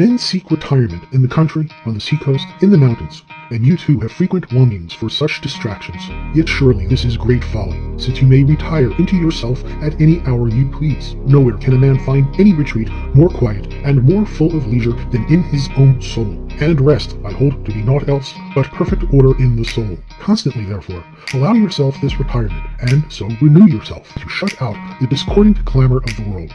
Men seek retirement in the country, on the seacoast, in the mountains, and you too have frequent longings for such distractions. Yet surely this is great folly, since you may retire into yourself at any hour you please. Nowhere can a man find any retreat more quiet and more full of leisure than in his own soul. And rest I hold to be naught else but perfect order in the soul. Constantly, therefore, allow yourself this retirement, and so renew yourself to shut out the discordant clamor of the world.